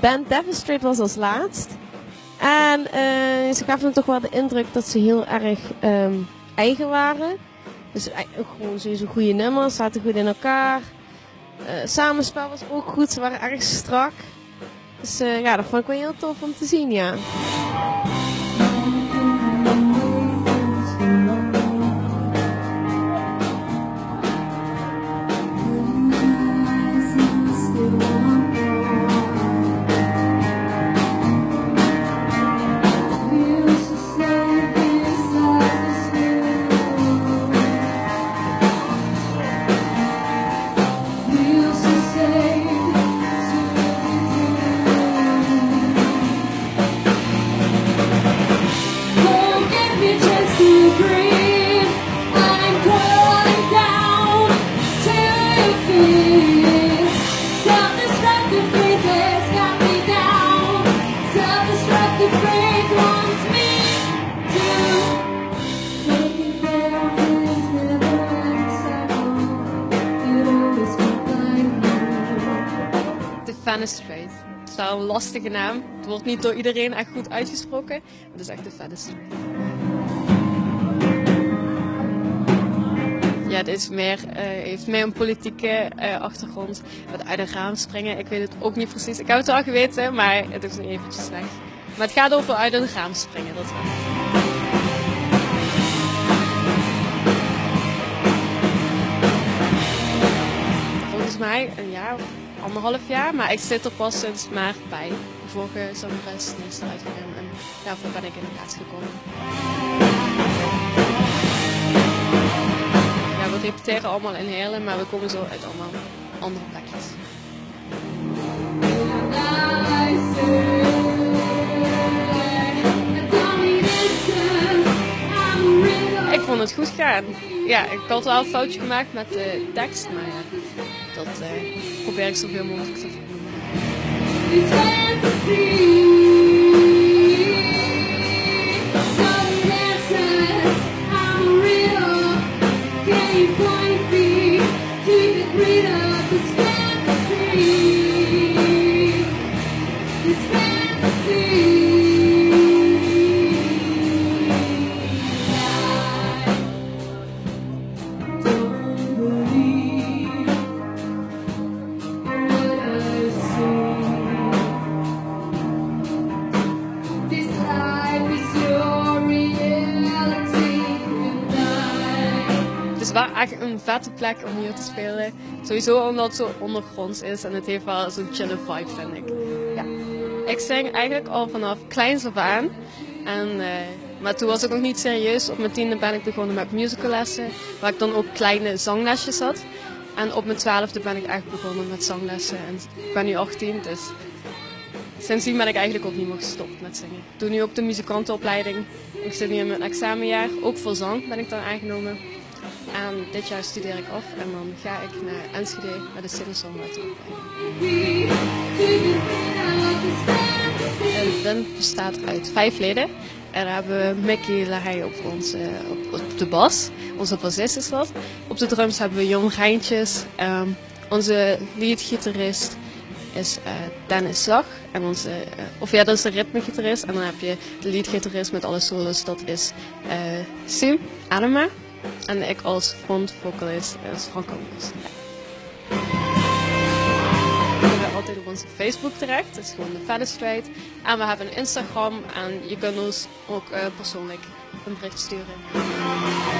band Demonstrate was als laatst. En uh, ze gaven me toch wel de indruk dat ze heel erg um, eigen waren. Dus uh, gewoon sowieso goede nummers, zaten goed in elkaar. Uh, samenspel was ook goed, ze waren erg strak. Dus ja, dat vond ik wel heel tof om te zien, ja. Fenestrate. Het is wel een lastige naam. Het wordt niet door iedereen echt goed uitgesproken. Het is echt de Fenestrate. Ja, het is meer, uh, heeft meer een politieke uh, achtergrond. Met uit een raam springen, ik weet het ook niet precies. Ik heb het wel geweten, maar het is nu eventjes weg. Maar het gaat over uit een raam springen, dat wel. Anderhalf jaar, maar ik zit er pas sinds maart bij. De vorige zangeres is eruit gegaan en daarvoor ben ik in de plaats gekomen. Ja, we repeteren allemaal in Heerlen, maar we komen zo uit allemaal andere plekjes. Ik vond het goed gaan. Ja, ik had wel een foutje gemaakt met de tekst, maar ja, dat uh, probeer ik zoveel mogelijk te het is wel echt een vette plek om hier te spelen. Sowieso omdat het zo ondergronds is en het heeft wel zo'n chille vibe, vind ik. Ja. Ik zing eigenlijk al vanaf kleins af aan. En, uh, maar toen was ik nog niet serieus. Op mijn tiende ben ik begonnen met musicallessen, waar ik dan ook kleine zanglesjes had. En op mijn twaalfde ben ik echt begonnen met zanglessen. En ik ben nu 18, dus sindsdien ben ik eigenlijk ook niet meer gestopt met zingen. Ik doe nu ook de muzikantenopleiding. Ik zit nu in mijn examenjaar. Ook voor zang ben ik dan aangenomen. En dit jaar studeer ik af en dan ga ik naar Enschede met de singer-songwriter De band bestaat uit vijf leden. En daar hebben we Mickey Lahey op, onze, op, de bas. Onze bassist is dat. Op de drums hebben we Jon Rijntjes. Um, onze leadgitarist is uh, Dennis Zag. En onze, uh, of ja, dat is de ritmegitarist. En dan heb je de leadgitarist met alle solos. Dat is uh, Sim Anema. En ik als front vocalist is Frank zijn altijd op onze Facebook terecht, dat is gewoon de Fenestrate. En we hebben een Instagram en je kunt ons ook uh, persoonlijk een bericht sturen.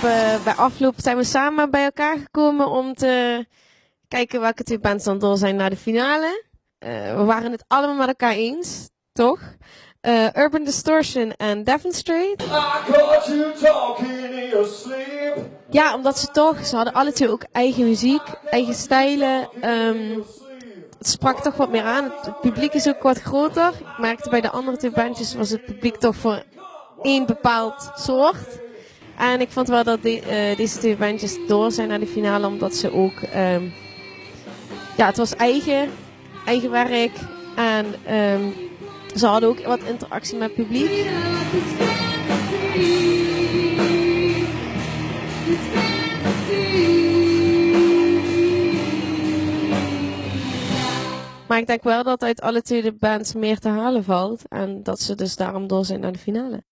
Hebben bij afloop zijn we samen bij elkaar gekomen om te kijken welke twee bands dan door zijn naar de finale. Uh, we waren het allemaal met elkaar eens, toch? Uh, Urban Distortion en Devon Street. Ja, omdat ze toch, ze hadden alle twee ook eigen muziek, eigen stijlen. ehm, het sprak toch wat meer aan. Het, het publiek is ook wat groter. Ik merkte bij de andere twee bandjes was het publiek toch voor één bepaald soort. En ik vond wel dat eh, deze twee bandjes door zijn naar de finale, omdat ze ook, ehm, ja, het was eigen, eigen werk. En ehm, ze hadden ook wat interactie met het publiek. Maar ik denk wel dat uit alle twee de bands meer te halen valt. En dat ze dus daarom door zijn naar de finale.